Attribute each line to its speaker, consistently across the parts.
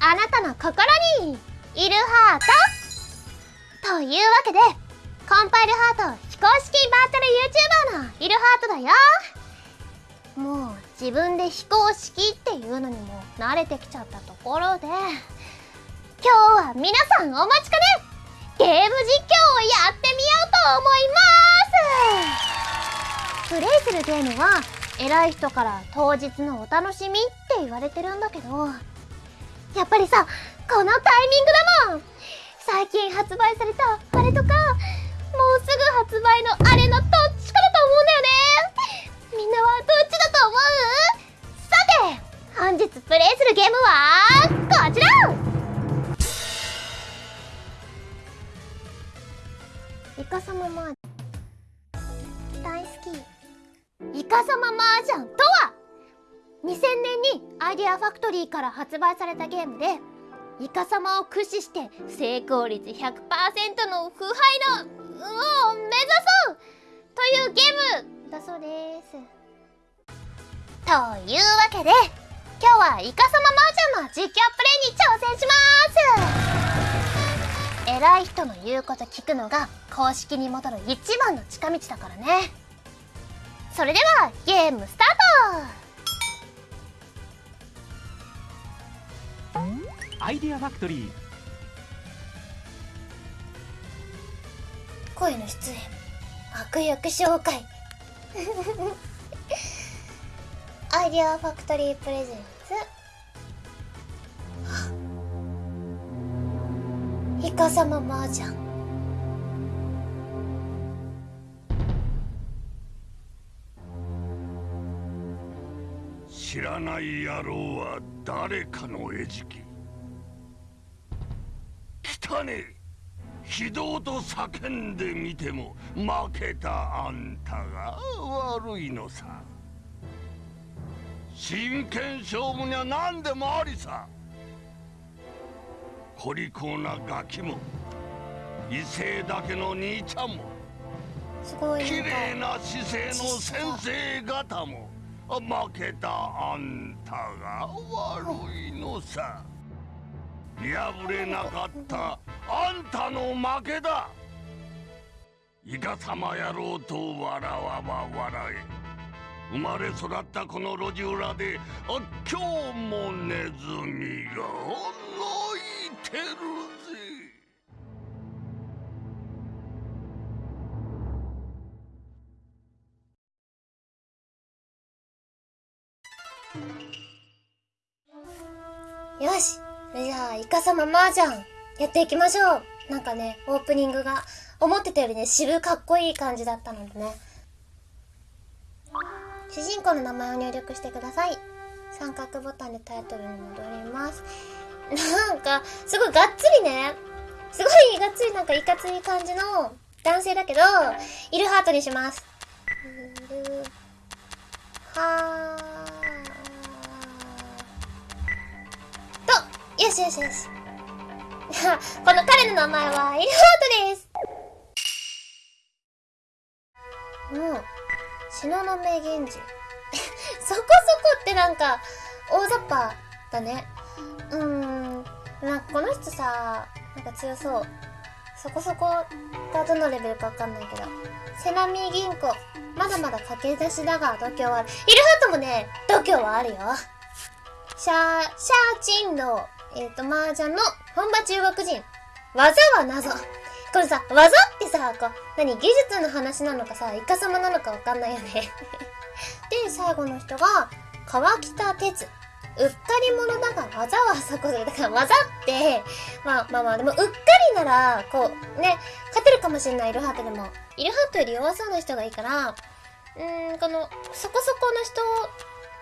Speaker 1: あなたの心にいるハート。というわけでコンパイルハート非公式バーチャル YouTuber のいるハートだよ。もう自分で非公式っていうのにも慣れてきちゃったところで今日は皆さんお待ちかね。ゲーム実況をやってみようと思います。プレイするゲームは偉い人から当日のお楽しみって言われてるんだけどやっぱりさこのタイミングだもん。最近発売されたあれとかもうすぐ発売のあれのどっちかだと思うんだよね。みんなはどっちだと思う？さて本日プレイするゲームはこちら！イカ様ママージャン大好きイカ様マージャンとは？2000年にアイデアファクトリーから発売されたゲームでイカ様を駆使して成功率100%の腐敗のを目指そう！というゲームだそうです。というわけで今日はイカ様マージャンの実況プレイに挑戦します！偉い人の言うこと聞くのが公式に戻る一番の近道だからね。それではゲームスター
Speaker 2: ト！アイデアファクトリー。
Speaker 1: 声の出演悪役紹介。アイデアファクトリープレゼンツ。イカ様マー
Speaker 3: 知らない野郎は誰かの餌食。汚ねえ。非道と叫んでみても負けたあんたが悪いのさ。真剣勝負には何でもありさ。小利口なガキも威勢だけの兄ちゃんも
Speaker 1: すごい
Speaker 3: 綺麗な姿勢の先生方も負けたあんたが悪いのさ。破れなかったあんたの負けだ。イカ様野郎と笑わば笑え。生まれ育ったこの路地裏で今日もネズミが泣いてる。
Speaker 1: よし。それじゃあイカ様マージャンやっていきましょう。なんかねオープニングが思ってたよりね渋かっこいい感じだったのでね。主人公の名前を入力してください。三角ボタンでタイトルに戻ります。なんかすごいがっつりね。すごいがっつりなんかいかつい感じの男性だけどイルハートにします。イルハート。よしよしよしこの彼の名前はイルハートです。もう東雲源氏そこそこってなんか大雑把だね。うーん。なんかこの人さなんか強そう。そこそこがどのレベルかわかんないけど。セナミ銀行。まだまだ駆け出しだが度胸はある。イルハートもね度胸はあるよ。シャー、シャーチンロー。えっ、ー、と、麻雀の本場中国人。技は謎。これさ、技ってさ、こう、何、技術の話なのかさ、イカ様なのかわかんないよね で、最後の人が、川北鉄。うっかり者だが技はそこで、だから技って、まあまあまあ、でもうっかりなら、こう、ね、勝てるかもしれない、イルハートでも。イルハートより弱そうな人がいいから、うーん、この、そこそこの人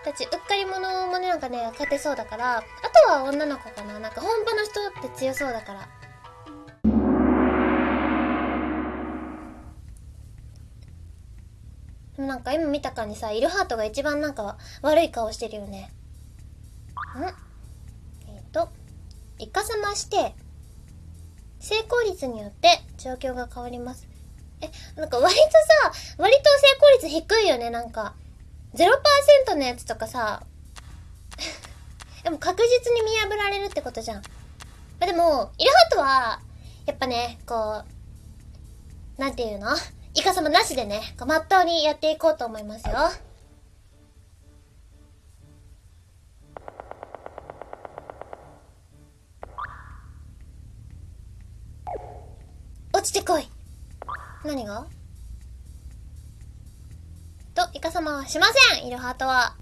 Speaker 1: たち、うっかり者もね、なんかね、勝てそうだから、あとは女の子かな。なんか本場の人って強そうだから。でもなんか今見た感じさ、イルハートが一番なんか悪い顔してるよね。ん？えっ、ー、と、イカサマして、成功率によって状況が変わります。え、なんか割とさ、割と成功率低いよね、なんか。0%のやつとかさ、でも確実に見破られるってことじゃん。まあ、でも、イルハートは、やっぱね、こう、なんていうの？イカ様なしでね、こう、まっとうにやっていこうと思いますよ。落ちてこい何が？と、イカ様はしませんイルハートは。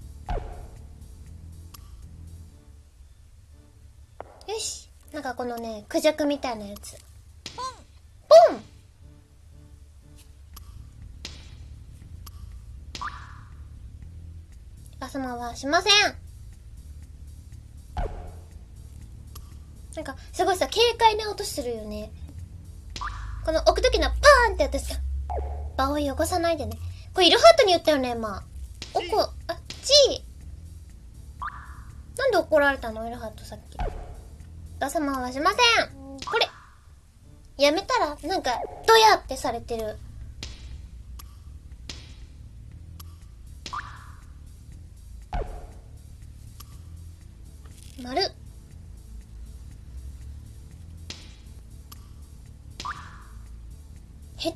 Speaker 1: よし。なんかこのね、クジャクみたいなやつ。ポンポンイカ様はしませんなんか、すごいさ、軽快な音するよね。この置くときのパーンって私さ、場を汚さないでね。これイルハートに言ったよね、今。おこ、あ、ちー。なんで怒られたの？イルハートさっき。ダ様はしません。これ。やめたら、なんか、ドヤってされてる。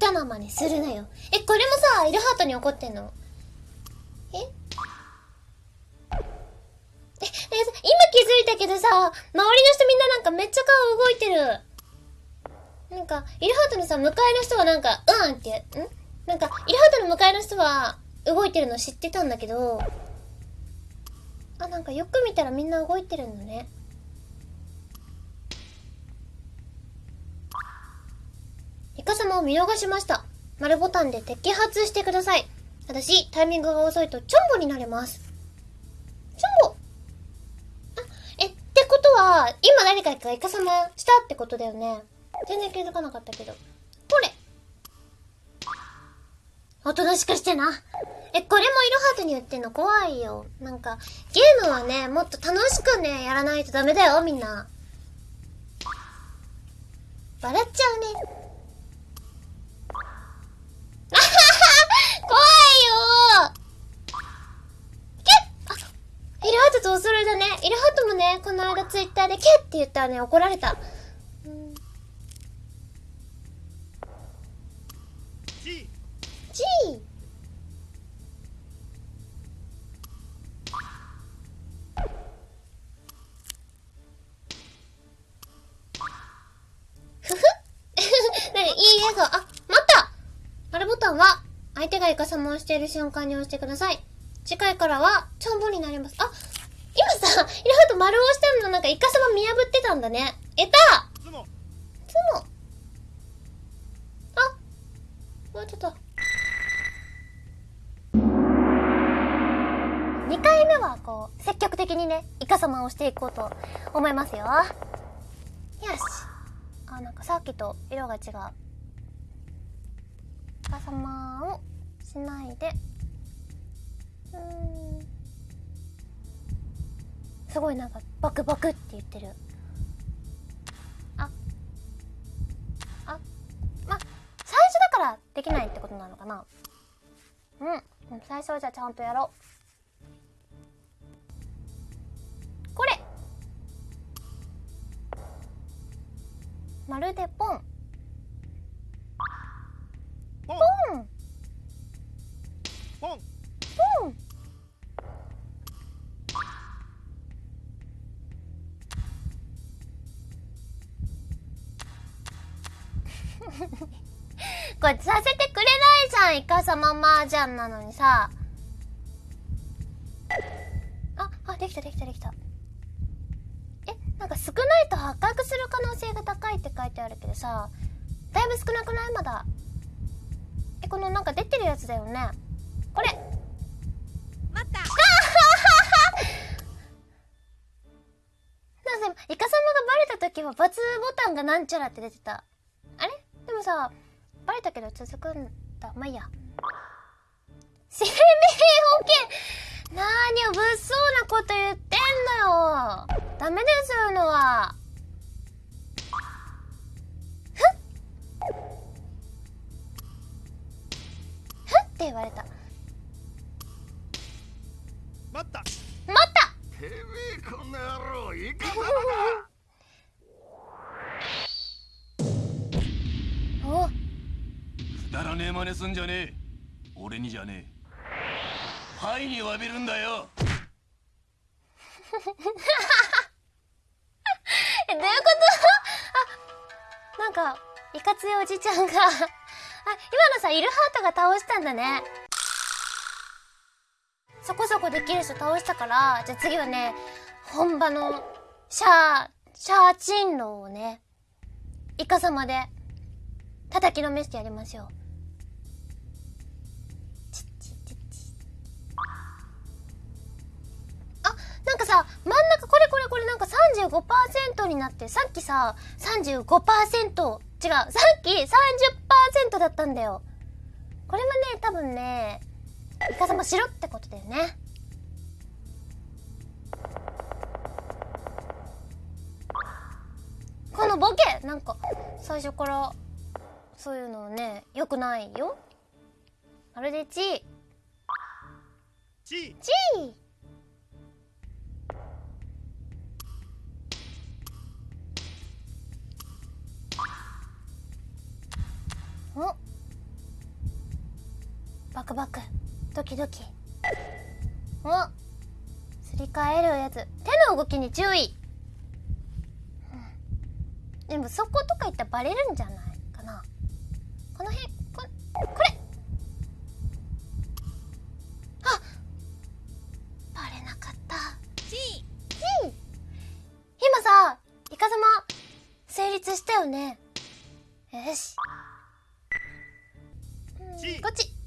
Speaker 1: 下手な真似するなよ。え、これもさ、イルハートに怒ってんの？え？え、え、今気づいたけどさ、周りの人みんななんかめっちゃ顔動いてる。なんか、イルハートのさ、向かいの人はなんか、うんって、ん？なんか、イルハートの向かいの人は動いてるの知ってたんだけど、あ、なんかよく見たらみんな動いてるのね。カ様を見逃しました。丸ボタンで摘発してください。私、タイミングが遅いとチョンボになれます。チョンボあ、え、ってことは、今誰かがイカ様したってことだよね。全然気づかなかったけど。これおとなしくしてな。え、これもイルハートに言ってんの怖いよ。なんか、ゲームはね、もっと楽しくね、やらないとダメだよ、みんな。笑っちゃうね。よけっあ、イルハートとお揃いだね。イルハートもね、この間ツイッターでキュッって言ったらね、怒られた。手がイカサマをしている瞬間に押してください。次回からは、チョンボになります。あ、今さ、イルハート丸押したのなんかイカサマ見破ってたんだね。えた
Speaker 2: つも
Speaker 1: つも。あ、終わっちゃった。2回目はこう、積極的にね、イカ様をしていこうと思いますよ。よし。あ、なんかさっきと色が違う。イカ様をしないで。うん。すごいなんか、バクバクって言ってる。あ、あ、ま、最初だからできないってことなのかなうん。最初はじゃあちゃんとやろう。これまるで。ポン
Speaker 2: ポン。
Speaker 1: ポン。これさせてくれないじゃんイカサママージャンなのにさ。ああできたできたできた。えなんか少ないと発覚する可能性が高いって書いてあるけどさだいぶ少なくない？まだ。えこのなんか出てるやつだよね。これ。
Speaker 4: 待った。
Speaker 1: なんかイカ様がバレた時は×ボタンがなんちゃらって出てた。あれ？でもさバレたけど続くんだ。まあいいや。生命保険。なーにを物騒なこと言ってんのよ。ダメですそういうのは。って言われた
Speaker 2: 待った。
Speaker 1: 待った。
Speaker 3: てめえこんな野郎いかだお。くだらねえ真似すんじゃねえ。俺にじゃねえ。灰に詫びるんだよ。
Speaker 1: えどういうこと？あなんかいかついおじちゃんが。あ今のさイルハートが倒したんだね。そこそこできる人倒したから、じゃあ次はね、本場のシャー、シャーチンローをね、イカ様で叩きのめしてやりましょう。あ、なんかさ、真ん中これこれこれなんか35%になって、さっきさ、35%、違う、さっき30%だったんだよ。これもね、多分ね、イカ様しろってことだよね。このボケなんか、最初から、そういうのね、良くないよ。まるでチー。
Speaker 2: チー
Speaker 1: チーおバクバクドキドキ。おすり替えるやつ。手の動きに注意、うんでもそことか言ったらバレるんじゃないかな。この辺ここれ。あバレなかった。
Speaker 4: チ
Speaker 1: 今さイカ様成立したよね。よし。こっち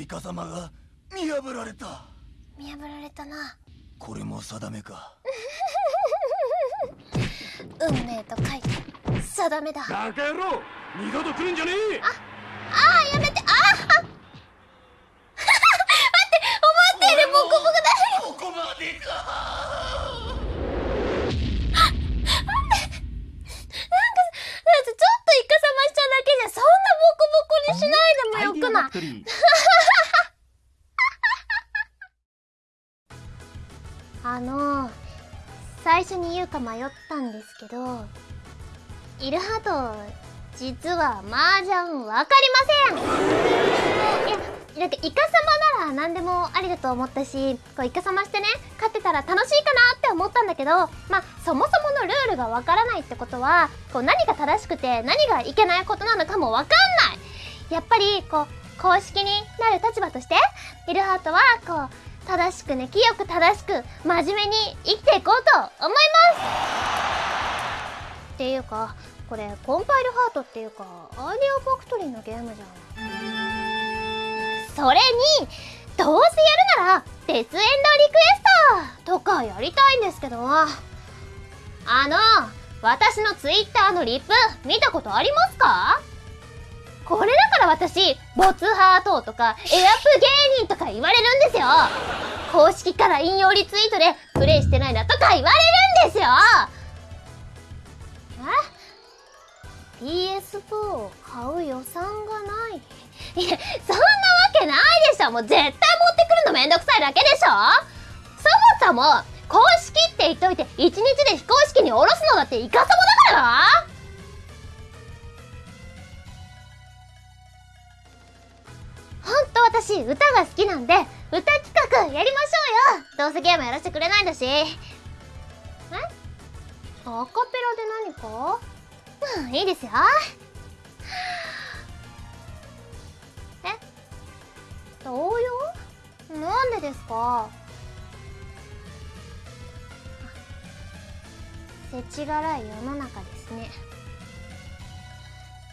Speaker 3: のイカ様が見破られた。
Speaker 1: 見破られたな。
Speaker 3: これも定めか。
Speaker 1: 運命と書いて定めだ。あ
Speaker 3: バカ野郎二度と来るんじゃねえ。
Speaker 1: あーやめて。ああ 待って思ったよりボコボコだ。
Speaker 3: ここまでか。
Speaker 1: なんかちょっとイカサマしただけじゃそんなボコボコにしないでもよくない？初に言うか迷ったんですけどイルハート実は麻雀わかりません。いやなんかイカ様なら何でもありだと思ったしこうイカ様してね勝ってたら楽しいかなって思ったんだけどまあそもそものルールがわからないってことはこう何が正しくて何がいけないことなのかもわかんない。やっぱりこう公式になる立場としてイルハートはこう正しくね清く正しく真面目に生きていこうと思います。っていうかこれコンパイルハートっていうかアイデアファクトリーのゲームじゃん。それにどうせやるならデスエンドリクエストとかやりたいんですけど。あの私のツイッターのリップ見たことありますか？私ボツハートとかエアプ芸人とか言われるんですよ。公式から引用リツイートでプレイしてないなとか言われるんですよ。え？PS4 を買う予算がない？いやそんなわけないでしょ。もう絶対持ってくるのめんどくさいだけでしょ。そもそも公式って言っといて一日で非公式に下ろすのだってイカサマだからな。私歌が好きなんで歌企画やりましょうよ。どうせゲームやらせてくれないんだし。え？アカペラで何か？うんいいですよ。え？童謡？なんでですか？せちがらい世の中ですね。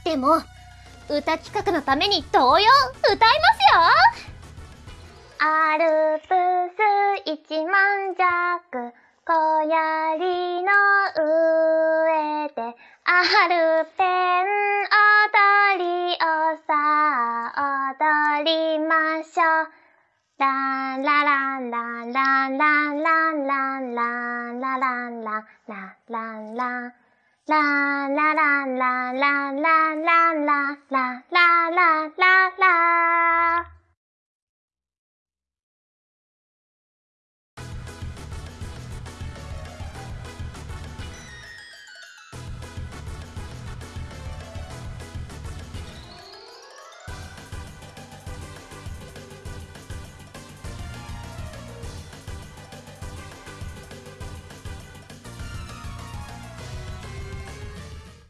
Speaker 1: でも歌企画のために童謡歌いますよ。アルプス一万弱小槍の上でアルペン踊りをさあ踊りましょうランラランランランランランランランランランランランランラン啦啦啦啦啦啦啦啦啦啦啦啦啦。